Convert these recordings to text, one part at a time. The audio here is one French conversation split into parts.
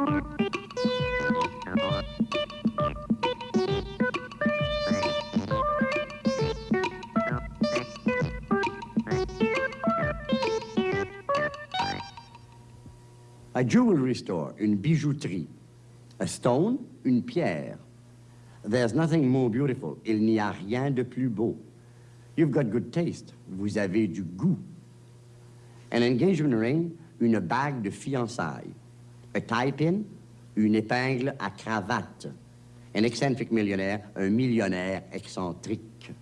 A jewelry store, une bijouterie. A stone, une pierre. There's nothing more beautiful. Il n'y a rien de plus beau. You've got good taste. Vous avez du goût. An engagement ring, une bague de fiançailles. A tie-pin, une épingle à cravate. An eccentric millionnaire, un millionnaire excentrique.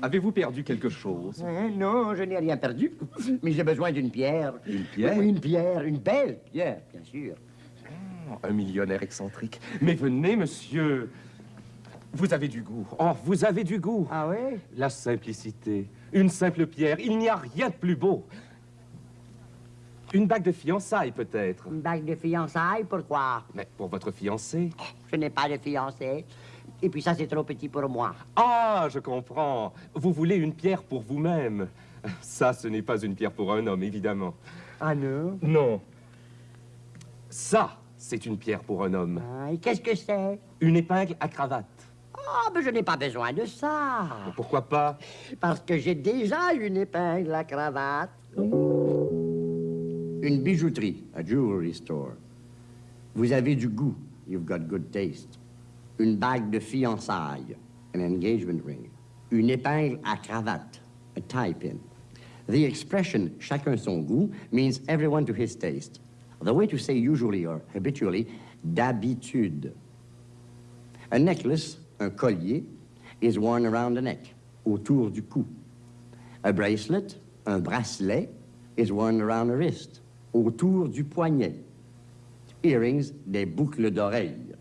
Avez-vous perdu quelque chose? Hein, non, je n'ai rien perdu. Mais j'ai besoin d'une pierre. Une pierre? Oui, une pierre, une belle pierre, bien sûr. Un millionnaire excentrique. Mais venez, monsieur. Vous avez du goût. Oh, vous avez du goût. Ah oui? La simplicité. Une simple pierre. Il n'y a rien de plus beau. Une bague de fiançailles, peut-être. Une bague de fiançailles, pourquoi? Mais pour votre fiancé. Je n'ai pas de fiancé. Et puis ça, c'est trop petit pour moi. Ah, je comprends. Vous voulez une pierre pour vous-même. Ça, ce n'est pas une pierre pour un homme, évidemment. Ah non? Non. Ça, c'est une pierre pour un homme. Ah, Et qu'est-ce que c'est? Une épingle à cravate. Ah, mais je n'ai pas besoin de ça. Pourquoi pas Parce que j'ai déjà une épingle à cravate. Une bijouterie, a jewelry store. Vous avez du goût. You've got good taste. Une bague de fiançailles, an engagement ring. Une épingle à cravate, a tie pin. The expression chacun son goût means everyone to his taste. The way to say usually or habitually, d'habitude. A necklace, un collier, is worn around the neck, autour du cou. A bracelet, un bracelet, is worn around the wrist, autour du poignet. Earrings, des boucles d'oreilles.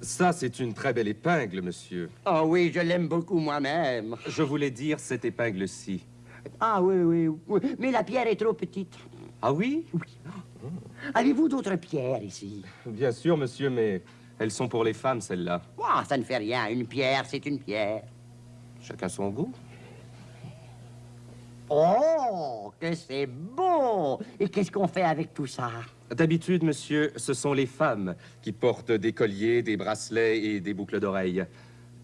Ça, c'est une très belle épingle, monsieur. Ah oui, je l'aime beaucoup moi-même. Je voulais dire cette épingle-ci. Ah oui, oui, oui. Mais la pierre est trop petite. Ah oui Avez-vous d'autres pierres ici? Bien sûr, monsieur, mais elles sont pour les femmes, celles-là. Ah, ça ne fait rien. Une pierre, c'est une pierre. Chacun son goût. Oh, que c'est beau! Et qu'est-ce qu'on fait avec tout ça? D'habitude, monsieur, ce sont les femmes qui portent des colliers, des bracelets et des boucles d'oreilles.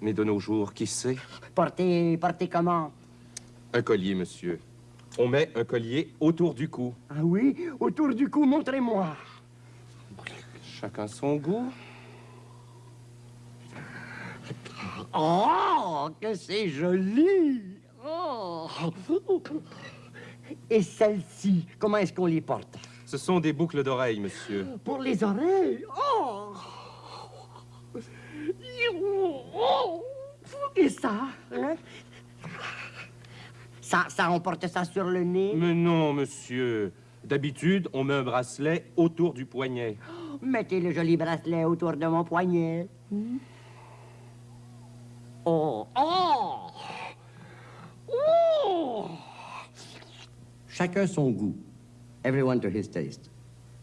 Mais de nos jours, qui sait? Porter, porter comment? Un collier, monsieur. On met un collier autour du cou. Ah oui, autour du cou, montrez-moi. Chacun son goût. Oh, que c'est joli! Oh. Et celle-ci, comment est-ce qu'on les porte? Ce sont des boucles d'oreilles, monsieur. Pour les oreilles? Oh! Et ça? hein? Ça, ça, on porte ça sur le nez? Mais non, monsieur. D'habitude, on met un bracelet autour du poignet. Mettez le joli bracelet autour de mon poignet. Oh! Oh! Chacun son goût. Everyone to his taste.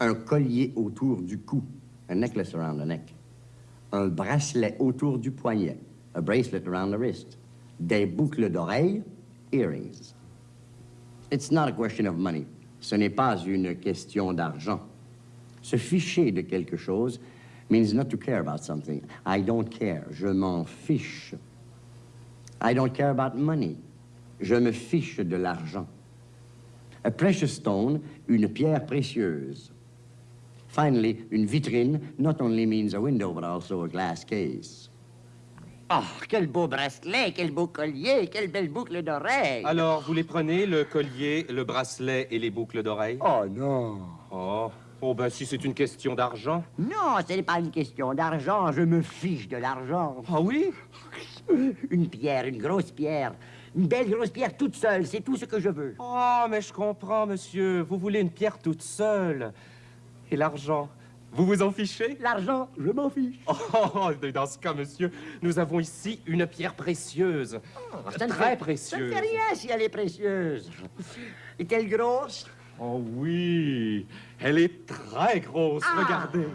Un collier autour du cou. A necklace around the neck. Un bracelet autour du poignet. A bracelet around the wrist. Des boucles d'oreilles. Earrings. It's not a question of money. Ce n'est pas une question d'argent. Se ficher de quelque chose means not to care about something. I don't care. Je m'en fiche. I don't care about money. Je me fiche de l'argent. A precious stone, une pierre précieuse. Finally, une vitrine not only means a window, but also a glass case. Oh, quel beau bracelet, quel beau collier, quelle belle boucle d'oreille. Alors, vous les prenez, le collier, le bracelet et les boucles d'oreilles? Oh non. Oh, oh ben si c'est une question d'argent. Non, ce n'est pas une question d'argent. Je me fiche de l'argent. Ah oui? Une pierre, une grosse pierre. Une belle grosse pierre toute seule, c'est tout ce que je veux. Oh, mais je comprends, monsieur. Vous voulez une pierre toute seule. Et l'argent Vous vous en fichez? L'argent, je m'en fiche. Oh, dans ce cas, monsieur, nous avons ici une pierre précieuse. Ça ne très fait- Ça précieuse. ne fait rien si elle est précieuse. Est-elle grosse? Oh oui, elle est très grosse, Ah. regardez.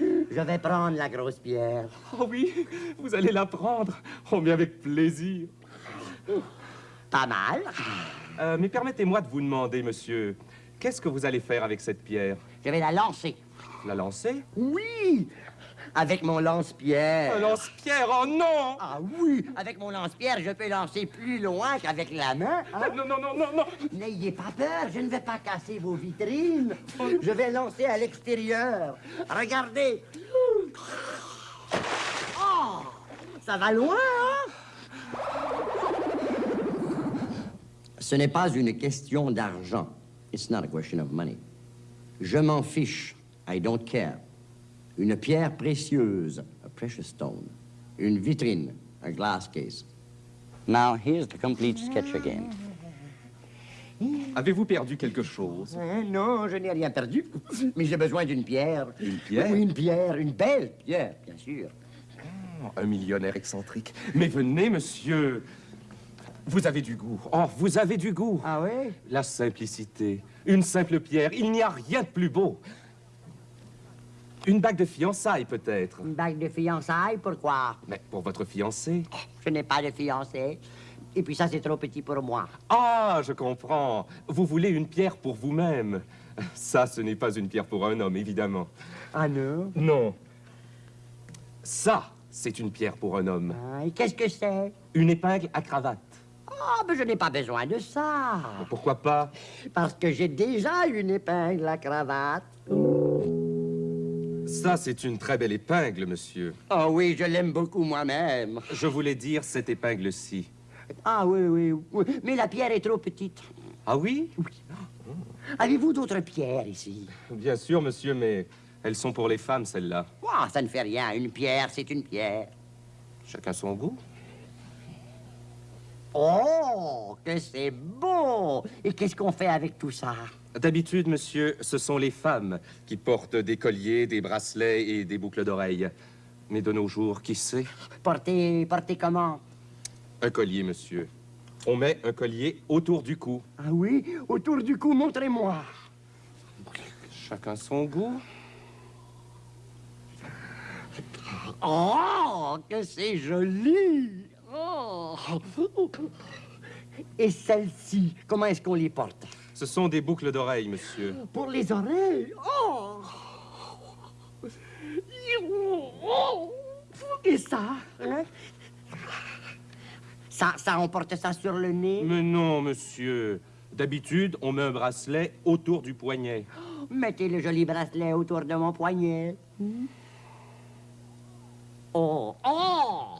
Je vais prendre la grosse pierre. Oh oui, vous allez la prendre. Oh, mais avec plaisir. Pas mal. Euh, mais permettez-moi de vous demander, monsieur, qu'est-ce que vous allez faire avec cette pierre? Je vais la lancer. La lancer? Oui, avec mon lance-pierre. Un lance-pierre, oh non Ah oui, avec mon lance-pierre, je peux lancer plus loin qu'avec la main. hein? Non, non, non, non, non N'ayez pas peur, je ne vais pas casser vos vitrines. Je vais lancer à l'extérieur. Regardez. Oh, ça va loin, hein? Ce n'est pas une question d'argent. It's not a question of money. Je m'en fiche. I don't care. Une pierre précieuse, a precious stone. Une vitrine, a glass case. Now, here's the complete sketch again. Avez-vous perdu quelque chose? Hein, non, je n'ai rien perdu. Mais j'ai besoin d'une pierre. Une pierre? Oui, une pierre, une belle pierre, bien sûr. Oh, Un millionnaire excentrique. Mais venez, monsieur Vous avez du goût. Oh, vous avez du goût Ah oui? La simplicité. Une simple pierre. Il n'y a rien de plus beau. Une bague de fiançailles, peut-être. Une bague de fiançailles, pourquoi? Mais pour votre fiancé. Je n'ai pas de fiancé. Et puis ça, c'est trop petit pour moi. Ah, je comprends. Vous voulez une pierre pour vous-même. Ça, ce n'est pas une pierre pour un homme, évidemment. Ah non? Non. Ça, c'est une pierre pour un homme. Ah, et qu'est-ce que c'est? Une épingle à cravate. Ah, mais je n'ai pas besoin de ça. Pourquoi pas? Parce que j'ai déjà une épingle à cravate. Ça, c'est une très belle épingle, monsieur. Ah oui, je l'aime beaucoup moi-même. Je voulais dire cette épingle-ci. Ah oui, oui, oui. Mais la pierre est trop petite. Ah oui? Avez-vous d'autres pierres ici? Bien sûr, monsieur, mais elles sont pour les femmes, celles-là. Ah, ça ne fait rien. Une pierre, c'est une pierre. Chacun son goût. Oh, que c'est beau! Et qu'est-ce qu'on fait avec tout ça? D'habitude, monsieur, ce sont les femmes qui portent des colliers, des bracelets et des boucles d'oreilles. Mais de nos jours, qui sait? Porter, porter comment? Un collier, monsieur. On met un collier autour du cou. Ah oui? Autour du cou, montrez-moi. Chacun son goût. Oh, que c'est joli! Oh! Et celle-ci, comment est-ce qu'on les porte? Ce sont des boucles d'oreilles, monsieur. Pour les oreilles? Oh! Et ça? hein? Ça, ça, on porte ça sur le nez? Mais non, monsieur. D'habitude, on met un bracelet autour du poignet. Mettez le joli bracelet autour de mon poignet. Oh! Oh! Oh!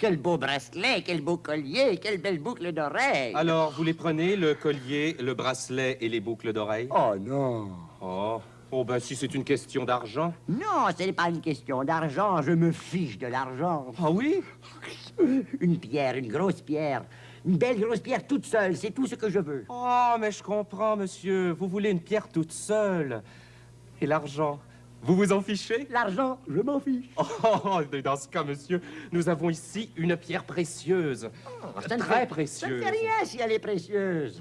Quel beau bracelet, quel beau collier, quelle belle boucle d'oreille. Alors, vous les prenez, le collier, le bracelet et les boucles d'oreilles? Oh non! Oh. Oh, ben si c'est une question d'argent. Non, ce n'est pas une question d'argent, je me fiche de l'argent. Ah oui? Une pierre, une grosse pierre, une belle grosse pierre toute seule, c'est tout ce que je veux. Oh, mais je comprends, monsieur. Vous voulez une pierre toute seule. Et l'argent? Vous vous en fichez? L'argent, je m'en fiche. Oh, mais dans ce cas, monsieur, nous avons ici une pierre précieuse. Ne Très fait- Ça ne précieuse. fait rien si elle est précieuse.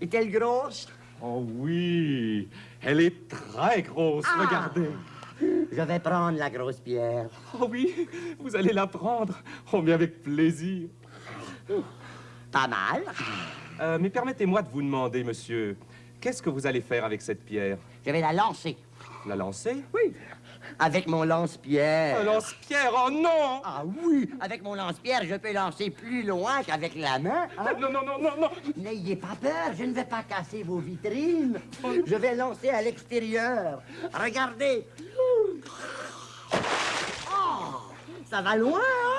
Est-elle grosse? Oh oui, elle est très grosse, Ah. regardez. Je vais prendre la grosse pierre. Oh oui, vous allez la prendre. Oh, mais avec plaisir. Pas mal. Euh, mais permettez-moi de vous demander, monsieur, qu'est-ce que vous allez faire avec cette pierre? Je vais la lancer. La lancer Oui. Avec mon lance-pierre. Un lance-pierre, oh non Ah oui, avec mon lance-pierre, je peux lancer plus loin qu'avec la main. hein. Non, non, non, non, non N'ayez pas peur, je ne vais pas casser vos vitrines. Je vais lancer à l'extérieur. Regardez. Oh, ça va loin, hein?